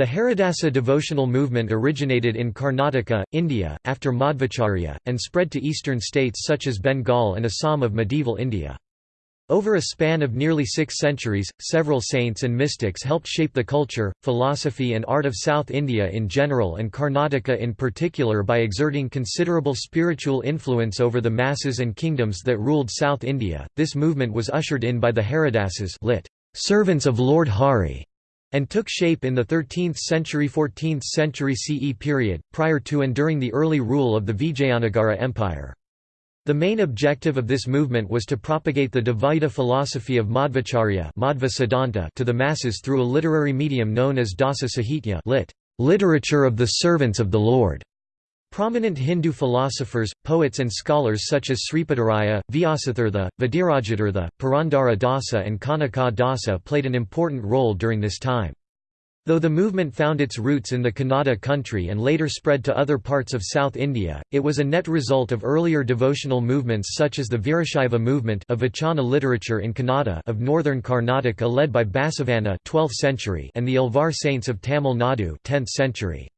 The Haridasa devotional movement originated in Karnataka, India, after Madhvacharya, and spread to eastern states such as Bengal and Assam of medieval India. Over a span of nearly six centuries, several saints and mystics helped shape the culture, philosophy and art of South India in general and Karnataka in particular by exerting considerable spiritual influence over the masses and kingdoms that ruled South India. This movement was ushered in by the Haridasas lit. servants of Lord Hari, and took shape in the 13th century 14th century CE period, prior to and during the early rule of the Vijayanagara Empire. The main objective of this movement was to propagate the Dvaita philosophy of Madhvacharya to the masses through a literary medium known as Dasa Sahitya lit. literature of the servants of the Lord. Prominent Hindu philosophers, poets and scholars such as Sripadaraya, Vyasatirtha, Vadirajatirtha, Purandara Dasa and Kanaka Dasa played an important role during this time. Though the movement found its roots in the Kannada country and later spread to other parts of South India, it was a net result of earlier devotional movements such as the Virashaiva movement of Vachana literature in Kannada of northern Karnataka led by Basavanna 12th century and the Alvar saints of Tamil Nadu 10th century.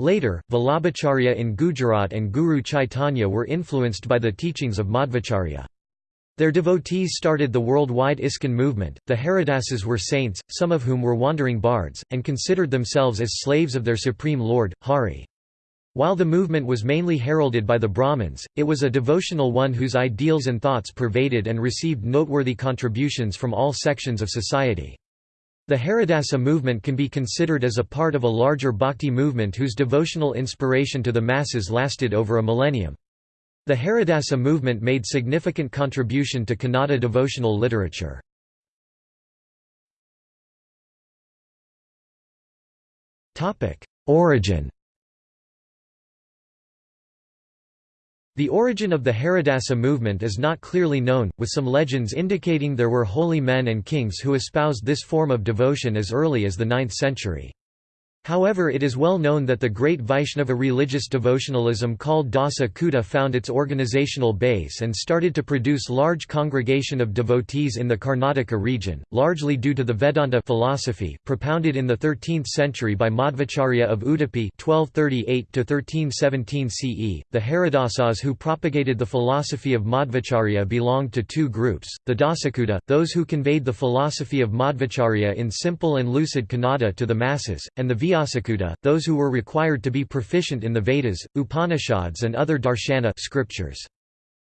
Later, Vallabhacharya in Gujarat and Guru Chaitanya were influenced by the teachings of Madhvacharya. Their devotees started the worldwide ISKCON movement. The Haridasas were saints, some of whom were wandering bards, and considered themselves as slaves of their supreme lord, Hari. While the movement was mainly heralded by the Brahmins, it was a devotional one whose ideals and thoughts pervaded and received noteworthy contributions from all sections of society. The Haridasa movement can be considered as a part of a larger bhakti movement whose devotional inspiration to the masses lasted over a millennium. The Haridasa movement made significant contribution to Kannada devotional literature. Origin The origin of the Haridasa movement is not clearly known, with some legends indicating there were holy men and kings who espoused this form of devotion as early as the 9th century. However it is well known that the great Vaishnava religious devotionalism called Dasa Kuta found its organizational base and started to produce large congregation of devotees in the Karnataka region, largely due to the Vedanta philosophy propounded in the 13th century by Madhvacharya of Udupi 1238 CE. The Haridasas who propagated the philosophy of Madhvacharya belonged to two groups, the Dasakuta, those who conveyed the philosophy of Madhvacharya in simple and lucid Kannada to the masses, and the Vyasakuta, those who were required to be proficient in the Vedas, Upanishads and other darshana scriptures.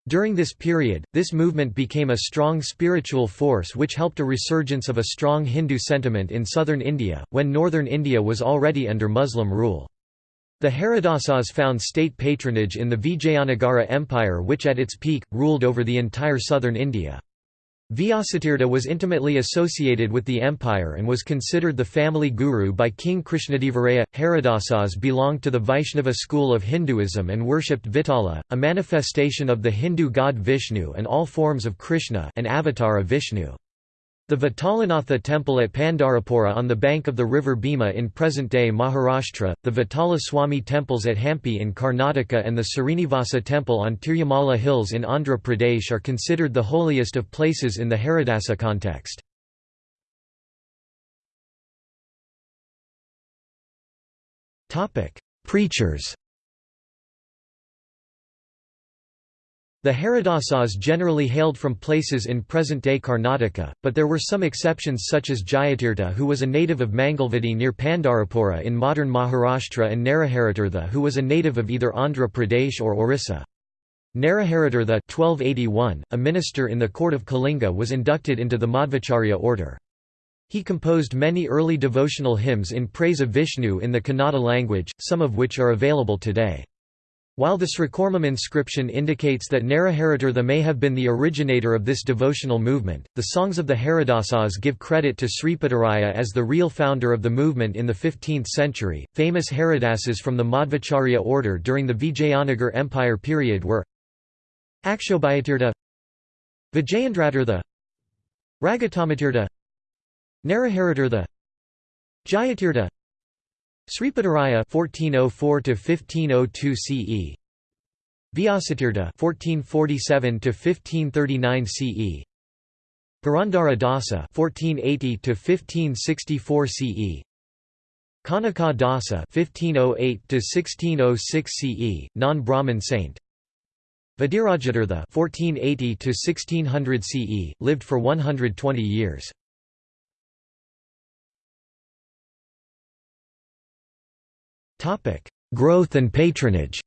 During this period, this movement became a strong spiritual force which helped a resurgence of a strong Hindu sentiment in southern India, when northern India was already under Muslim rule. The Haridasas found state patronage in the Vijayanagara Empire which at its peak, ruled over the entire southern India. Vyasatirtha was intimately associated with the empire and was considered the family guru by King Krishnadevaraya. Haridasas belonged to the Vaishnava school of Hinduism and worshipped Vitala, a manifestation of the Hindu god Vishnu and all forms of Krishna an avatar of Vishnu. The Vitalanatha temple at Pandarapura on the bank of the river Bhima in present-day Maharashtra, the Vitala Swami temples at Hampi in Karnataka and the Srinivasa temple on Tirumala Hills in Andhra Pradesh are considered the holiest of places in the Haridasa context. Preachers The Haridasas generally hailed from places in present-day Karnataka, but there were some exceptions such as Jayatirtha who was a native of Mangalvadi near Pandarapura in modern Maharashtra and Naraharitirtha who was a native of either Andhra Pradesh or Orissa. Naraharitirtha 1281, a minister in the court of Kalinga was inducted into the Madhvacharya order. He composed many early devotional hymns in praise of Vishnu in the Kannada language, some of which are available today. While the Srikurmam inscription indicates that Naraharitirtha may have been the originator of this devotional movement, the songs of the Haridasas give credit to Sripadaraya as the real founder of the movement in the 15th century. Famous Haridasas from the Madhvacharya order during the Vijayanagar Empire period were Akshobhyatirtha, Vijayandratirtha, Ragatamatirtha, Naraharitirtha, Jayatirtha, Sripadaraya 1404 to 1502 CE Vyasatirtha 1447 to 1539 CE Purandara Dasa 1480 to 1564 CE Kanaka Dasa (1508–1606 CE), non-Brahmin saint. Vadirajatirtha (1480–1600 CE), lived for 120 years. Topic: Growth and patronage.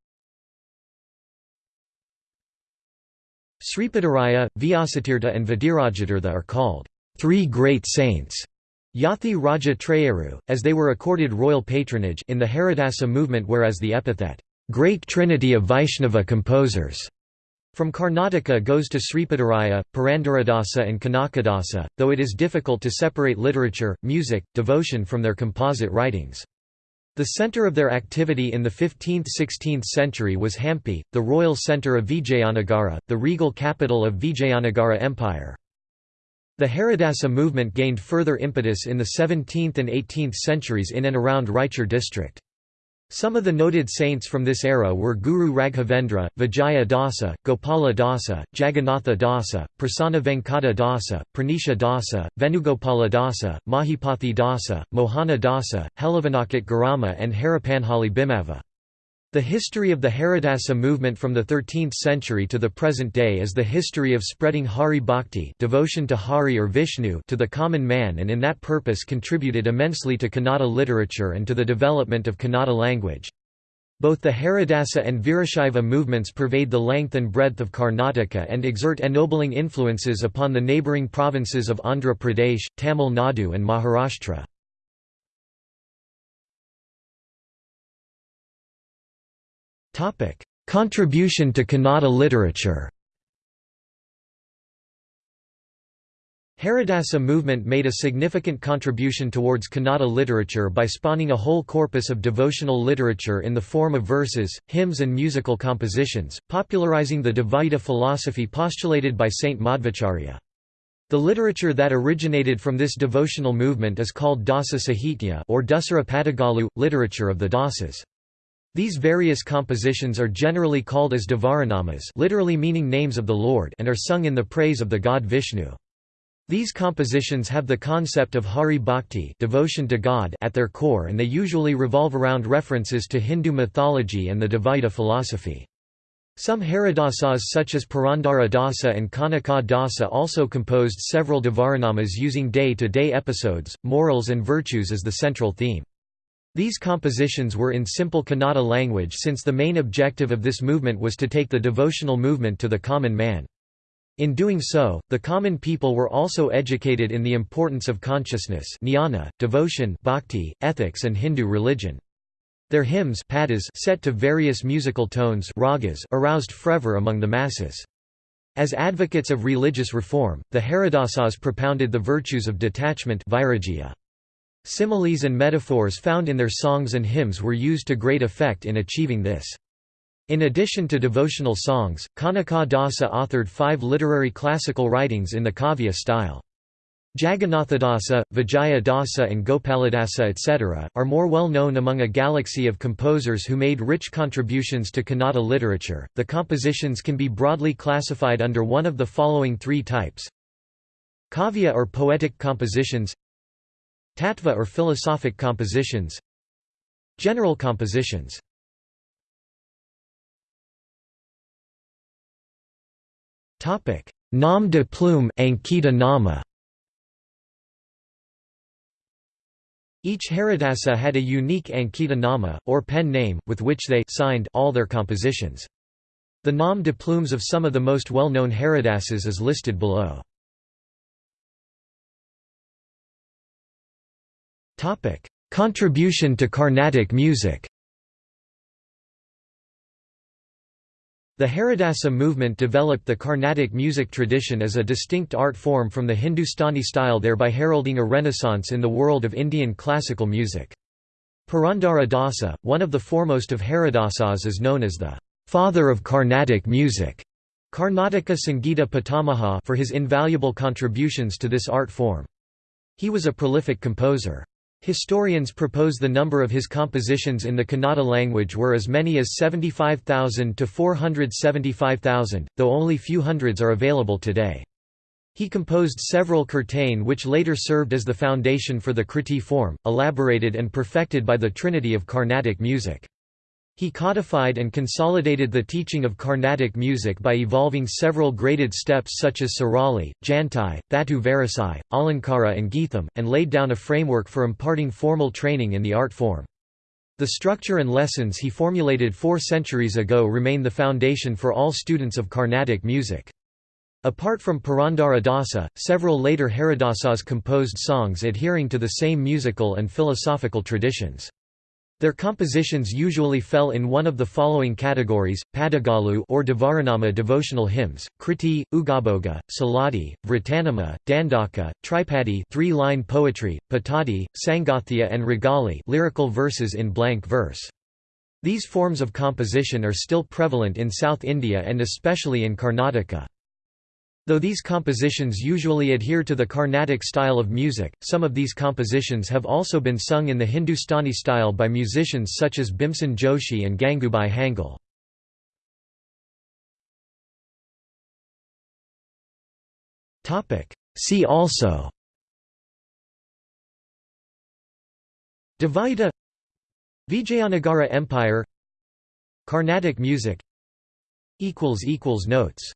Sripadaraya, Vyasatirtha and Vadirajatirtha are called three great saints Yathi Raja Trayeru, as they were accorded royal patronage in the Haridasa movement whereas the epithet, "'Great Trinity of Vaishnava Composers' from Karnataka goes to Sripadaraya, Purandaradasa and Kanakadasa, though it is difficult to separate literature, music, devotion from their composite writings. The centre of their activity in the 15th–16th century was Hampi, the royal centre of Vijayanagara, the regal capital of Vijayanagara Empire. The Haridasa movement gained further impetus in the 17th and 18th centuries in and around Raichur district. Some of the noted saints from this era were Guru Raghavendra, Vijaya Dasa, Gopala Dasa, Jagannatha Dasa, Prasanna Venkata Dasa, Pranesha Dasa, Venugopala Dasa, Mahipathi Dasa, Mohana Dasa, Helavanakit Garama and Harapanhali Bhimava. The history of the Haridasa movement from the 13th century to the present day is the history of spreading Hari Bhakti devotion to Hari or Vishnu to the common man and in that purpose contributed immensely to Kannada literature and to the development of Kannada language. Both the Haridasa and Virashaiva movements pervade the length and breadth of Karnataka and exert ennobling influences upon the neighbouring provinces of Andhra Pradesh, Tamil Nadu and Maharashtra. Contribution to Kannada literature Haridasa movement made a significant contribution towards Kannada literature by spawning a whole corpus of devotional literature in the form of verses, hymns and musical compositions, popularizing the Dvaita philosophy postulated by Saint Madhvacharya. The literature that originated from this devotional movement is called Dasa Sahitya or Dasara Padagalu, literature of the Dasas. These various compositions are generally called as Devaranamas literally meaning names of the Lord and are sung in the praise of the god Vishnu. These compositions have the concept of Hari Bhakti devotion to God at their core and they usually revolve around references to Hindu mythology and the Dvaita philosophy. Some Haridasas such as Purandara Dasa and Kanaka Dasa also composed several Devaranamas using day-to-day -day episodes, morals and virtues as the central theme. These compositions were in simple Kannada language since the main objective of this movement was to take the devotional movement to the common man. In doing so, the common people were also educated in the importance of consciousness jnana, devotion bhakti, ethics and Hindu religion. Their hymns padas set to various musical tones ragas aroused fervor among the masses. As advocates of religious reform, the Haridasas propounded the virtues of detachment vairagya. Similes and metaphors found in their songs and hymns were used to great effect in achieving this. In addition to devotional songs, Kanaka Dasa authored five literary classical writings in the Kavya style. Jagannathadasa, Vijaya Dasa and Gopaladasa etc., are more well known among a galaxy of composers who made rich contributions to Kannada literature. The compositions can be broadly classified under one of the following three types Kavya or poetic compositions Tattva or philosophic compositions General compositions Nom de plume Nama Each Haridasa had a unique Ankita Nama, or pen name, with which they signed all their compositions. The nom de plumes of some of the most well-known Haridasas is listed below. Contribution to Carnatic music The Haridasa movement developed the Carnatic music tradition as a distinct art form from the Hindustani style thereby heralding a renaissance in the world of Indian classical music. Purandara Dasa, one of the foremost of Haridasas is known as the «father of Carnatic music» Karnataka Sangita Pitamaha for his invaluable contributions to this art form. He was a prolific composer. Historians propose the number of his compositions in the Kannada language were as many as 75,000 to 475,000, though only few hundreds are available today. He composed several Kirtane which later served as the foundation for the Kriti form, elaborated and perfected by the Trinity of Carnatic music. He codified and consolidated the teaching of Carnatic music by evolving several graded steps such as Sarali, Jantai, Thatu Varisai, Alankara and Geetham, and laid down a framework for imparting formal training in the art form. The structure and lessons he formulated four centuries ago remain the foundation for all students of Carnatic music. Apart from Purandara Dasa, several later Haridasas composed songs adhering to the same musical and philosophical traditions. Their compositions usually fell in one of the following categories: Padagalu or Devaranama devotional hymns, Kriti, Ugabhoga, Saladi, Vratanama, Dandaka, Tripadi, three-line poetry, Patadi, Sangathya and Ragali, lyrical verses in blank verse. These forms of composition are still prevalent in South India and especially in Karnataka. Though these compositions usually adhere to the Carnatic style of music, some of these compositions have also been sung in the Hindustani style by musicians such as Bhimsen Joshi and Gangubai Hangal. See also Dvaita Vijayanagara Empire Carnatic music Notes